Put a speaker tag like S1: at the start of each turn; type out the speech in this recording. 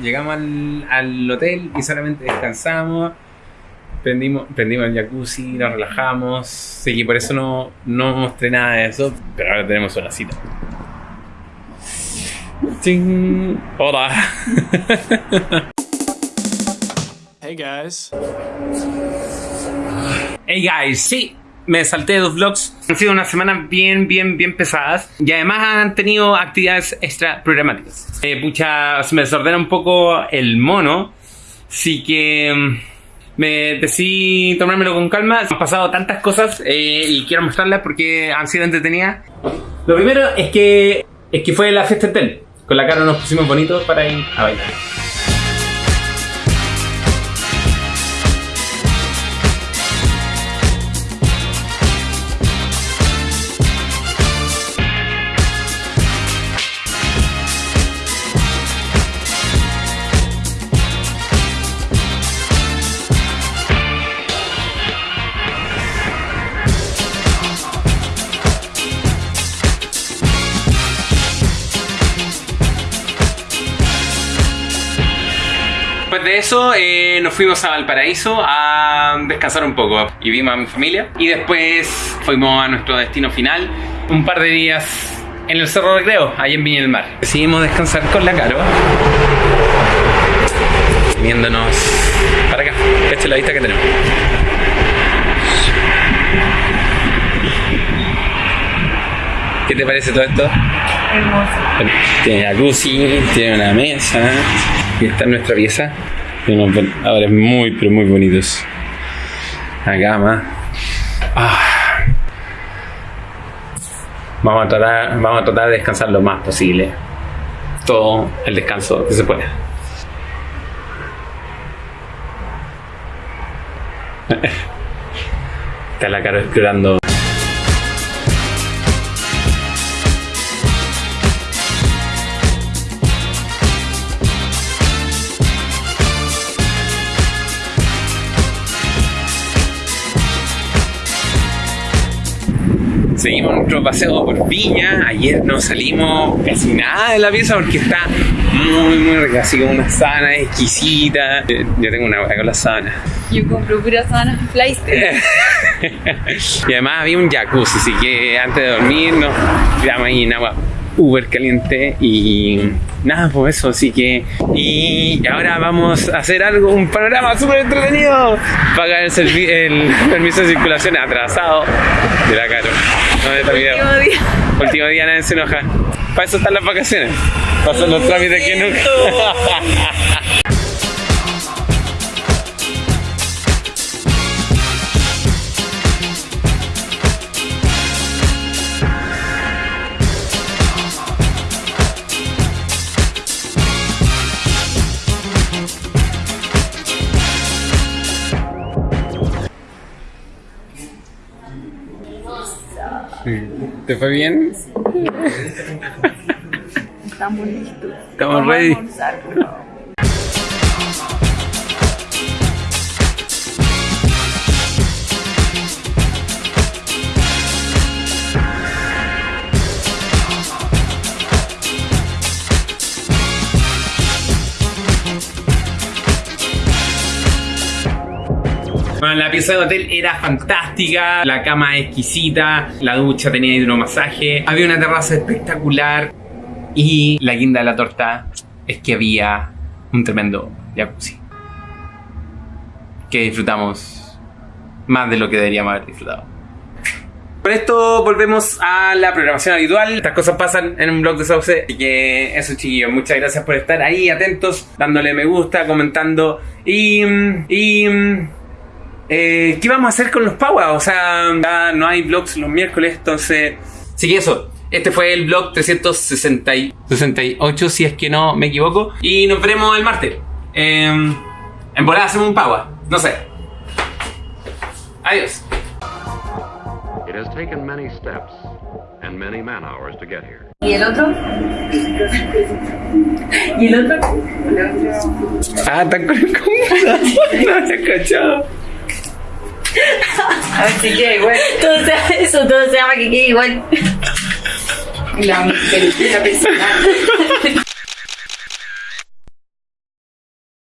S1: llegamos al, al hotel y solamente descansamos. Prendimos, prendimos el jacuzzi, nos relajamos. Sí, que por eso no, no mostré nada de eso. Pero ahora tenemos una cita. ¡Ching! Hola.
S2: Hey guys.
S1: Hey guys, sí, me salté dos vlogs. Han sido unas semanas bien, bien, bien pesadas. Y además han tenido actividades extra programáticas. Eh, me desordena un poco el mono. Así que mm, me decidí tomármelo con calma. Han pasado tantas cosas eh, y quiero mostrarlas porque han sido entretenidas. Lo primero es que, es que fue la fiesta hotel. Con la cara nos pusimos bonitos para ir a bailar. Después de eso eh, nos fuimos a Valparaíso a descansar un poco y vimos a mi familia y después fuimos a nuestro destino final un par de días en el Cerro Recreo, ahí en Viña del Mar. Decidimos descansar con la Caro viéndonos para acá, esta es la vista que tenemos. ¿Qué te parece todo esto?
S3: Hermoso.
S1: Tiene jacuzzi, tiene una mesa y está en nuestra pieza. Tiene unos veladores muy, pero muy bonitos. La cama. Ah. Vamos, a tratar, vamos a tratar de descansar lo más posible. Todo el descanso que se pueda. Está la cara explorando Seguimos nuestro paseo por Viña. Ayer no salimos casi nada de la pieza porque está muy, muy rica. Así como una sábana exquisita. Eh, Yo tengo una hueá con la sábana.
S3: Yo compro puras sábanas flight.
S1: y además había un jacuzzi, así que antes de dormir nos tiramos ahí en agua uber caliente y nada, pues eso, así que y ahora vamos a hacer algo, un panorama súper entretenido, pagar el, el permiso de circulación atrasado de la Caro. No de este video.
S3: Último día.
S1: Último día nadie se enoja. Para eso están las vacaciones. Para hacer los trámites que nunca. ¿Te fue bien?
S3: Estamos listos.
S1: Estamos
S3: Vamos a
S1: ready. Bueno, la pieza de hotel era fantástica, la cama exquisita, la ducha tenía hidromasaje, había una terraza espectacular y la guinda de la torta es que había un tremendo jacuzzi que disfrutamos más de lo que deberíamos haber disfrutado. Con esto volvemos a la programación habitual. Estas cosas pasan en un blog de Sauce. Así que eso, chiquillos. Muchas gracias por estar ahí atentos, dándole me gusta, comentando. Y. y eh, ¿Qué vamos a hacer con los Power? O sea, ya no hay vlogs los miércoles, entonces. Así que eso. Este fue el vlog 368, si es que no me equivoco. Y nos veremos el martes. Eh, en volada hacemos un Power. No sé. Adiós.
S4: It has taken many steps and many man hours to get here.
S3: ¿Y el otro? ¿Y el otro?
S1: Ah, está con el No había cachado.
S3: A ver si queda igual. Todo se, eso todo se llama que quede igual. La película personal.